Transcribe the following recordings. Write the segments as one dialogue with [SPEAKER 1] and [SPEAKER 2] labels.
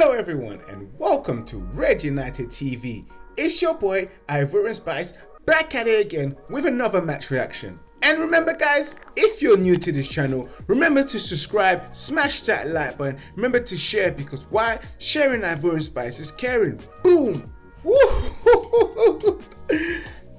[SPEAKER 1] Hello everyone and welcome to Red United TV. It's your boy Ivorian Spice back at it again with another match reaction. And remember guys, if you're new to this channel, remember to subscribe, smash that like button, remember to share because why? Sharing Ivorian Spice is caring. Boom!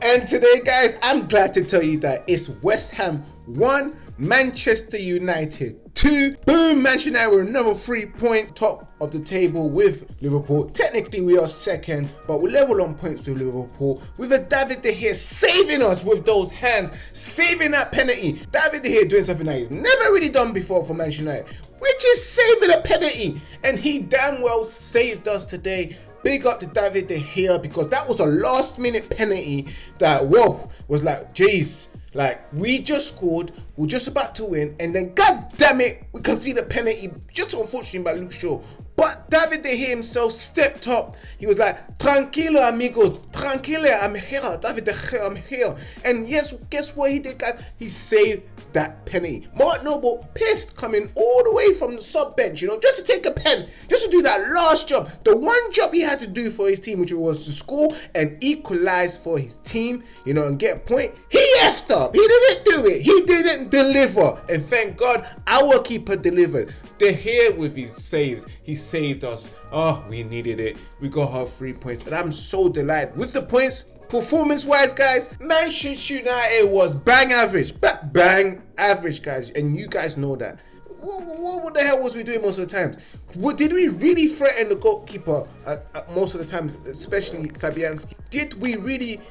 [SPEAKER 1] And today guys, I'm glad to tell you that it's West Ham 1, Manchester United two. Boom, Manchester United with another three points, top of the table with Liverpool. Technically, we are second, but we're level on points with Liverpool. With a David De Gea saving us with those hands, saving that penalty. David De Gea doing something that he's never really done before for Manchester United, which is saving a penalty. And he damn well saved us today. Big up to David De Gea because that was a last minute penalty that, whoa, was like, jeez like we just scored, we're just about to win, and then god damn it, we conceded a penalty just unfortunately by Luke Shaw. But David De Gea himself stepped up. He was like, Tranquilo amigos, tranquilo, I'm here. David De Gea, I'm here. And yes, guess what he did guys? He saved that penny. Mark Noble pissed coming all the way from the sub bench, you know, just to take a pen, just to do that last job. The one job he had to do for his team, which was to score and equalize for his team, you know, and get a point. He effed up. He didn't do it. He didn't deliver. And thank God our keeper delivered. They're here with his saves. He saved us. Oh, we needed it. We got our three points. And I'm so delighted with the points. Performance wise, guys, Manchester United was bang average, but bang average, guys, and you guys know that. What, the hell was we doing most of the times? What, did we really threaten the goalkeeper at, at most of the times, especially Fabianski? Did we really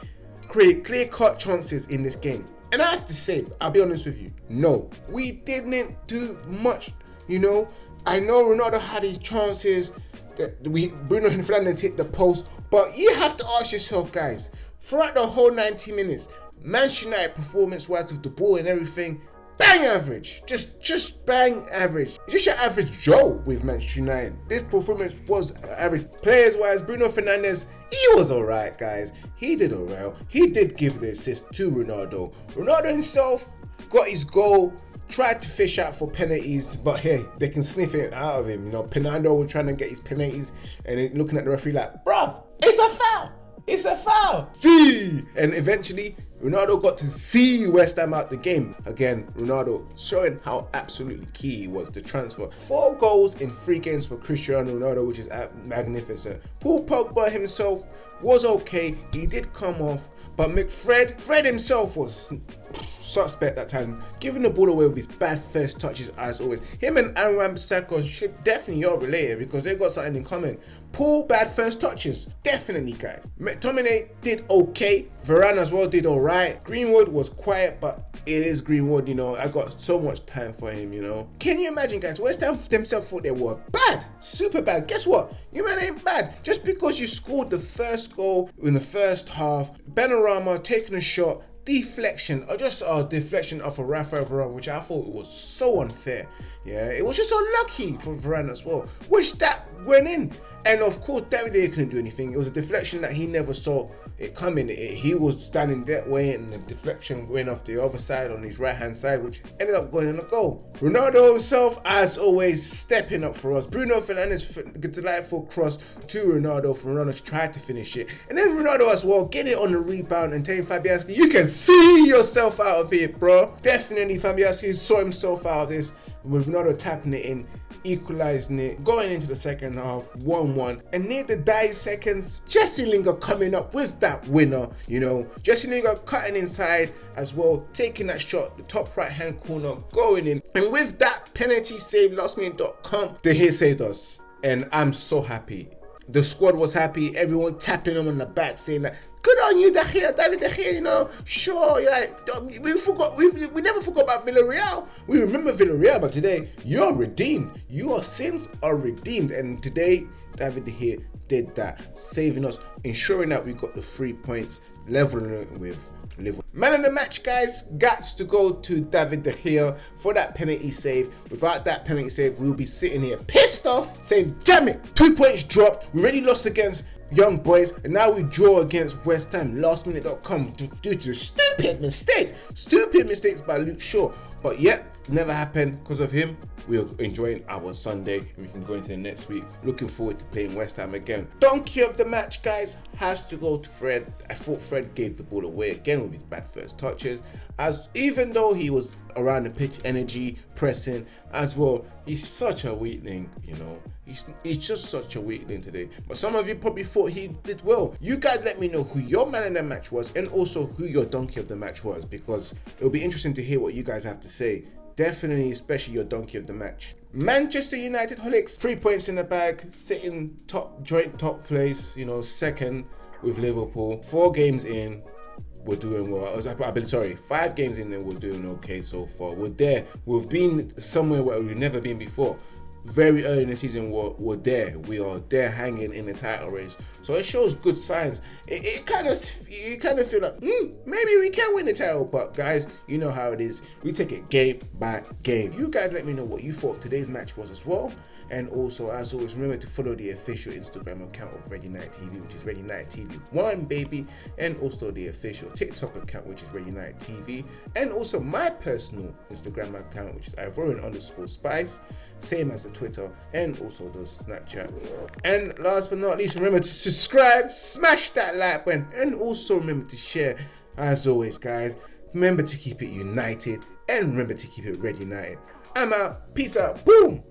[SPEAKER 1] create clear-cut chances in this game? And I have to say, I'll be honest with you, no, we didn't do much. You know, I know Ronaldo had his chances. We Bruno Fernandes hit the post, but you have to ask yourself, guys, throughout the whole 90 minutes, Manchester United performance-wise with the ball and everything, bang average. Just just bang average. Just your average Joe with Manchester United. This performance was average. Players-wise, Bruno Fernandes, he was alright, guys. He did alright. He did give the assist to Ronaldo. Ronaldo himself got his goal tried to fish out for penalties, but hey, they can sniff it out of him. You know, Penaldo was trying to get his penalties and looking at the referee like, bruv, it's a foul. It's a foul. See, and eventually Ronaldo got to see West Ham out the game. Again, Ronaldo showing how absolutely key he was the transfer. Four goals in three games for Cristiano Ronaldo, which is magnificent. Paul Pogba himself was okay. He did come off, but McFred, Fred himself was suspect that time, giving the ball away with his bad first touches as always. Him and Aaron Bissaka should definitely are related because they got something in common. Poor bad first touches, definitely guys. McTominay did okay, Varane as well did alright. Greenwood was quiet, but it is Greenwood, you know. I got so much time for him, you know. Can you imagine, guys? West Ham themselves thought they were bad, super bad. Guess what? You man ain't bad. Just because you scored the first goal in the first half, Benrahma taking a shot, deflection or just a deflection off a of Rafael Varane, which I thought was so unfair. Yeah, it was just unlucky for Varane as well, which that went in. And of course, David couldn't do anything. It was a deflection that he never saw it coming. It, he was standing that way, and the deflection went off the other side on his right hand side, which ended up going in a goal. Ronaldo himself, as always, stepping up for us. Bruno Fernandes, delightful cross to Ronaldo for Ronaldo try to finish it. And then Ronaldo as well, getting it on the rebound and telling Fabianski, you can see yourself out of here, bro. Definitely, Fabianski saw himself out of this with Ronaldo tapping it in equalizing it, going into the second half, 1-1. And near the die seconds, Jesse Lingard coming up with that winner, you know. Jesse Lingard cutting inside as well, taking that shot, the top right hand corner, going in. And with that penalty save, lastminute.com, De Gea saved us. And I'm so happy. The squad was happy, everyone tapping him on the back saying that good on you, David De Gea, you know, sure, yeah, we forgot, we, we never forgot about Villarreal. We remember Villarreal, but today, you're redeemed. Your sins are redeemed. And today, David Gea did that, saving us, ensuring that we got the three points, leveling it with Liverpool. Man of the match, guys, got to go to David De Gea for that penalty save. Without that penalty save, we'll be sitting here pissed off, saying, damn it, two points dropped. We already lost against young boys and now we draw against West Ham lastminute.com due to stupid mistakes stupid mistakes by Luke Shaw but yet never happened because of him. We are enjoying our Sunday and we can go into the next week. Looking forward to playing West Ham again. Donkey of the match, guys, has to go to Fred. I thought Fred gave the ball away again with his bad first touches. As even though he was around the pitch, energy, pressing as well, he's such a weakling, you know. He's, he's just such a weakling today. But some of you probably thought he did well. You guys let me know who your man in the match was and also who your donkey of the match was because it'll be interesting to hear what you guys have to say definitely especially your donkey of the match manchester united holics three points in the bag sitting top joint top place you know second with liverpool four games in we're doing well. I I sorry, five games in and we're doing okay so far. We're there. We've been somewhere where we've never been before very early in the season we're, we're there. We are there hanging in the title race. So it shows good signs. It, it kind of you kind of feel like mm, maybe we can win the title but guys you know how it is. We take it game by game. You guys let me know what you thought today's match was as well. And also, as always, remember to follow the official Instagram account of Ready Night TV, which is Ready Night TV One, baby, and also the official TikTok account, which is Ready Night TV, and also my personal Instagram account, which is Ivorian underscore Spice, same as the Twitter, and also the Snapchat. And last but not least, remember to subscribe, smash that like button, and also remember to share. As always, guys, remember to keep it united, and remember to keep it Red United. I'm out. Peace out. Boom.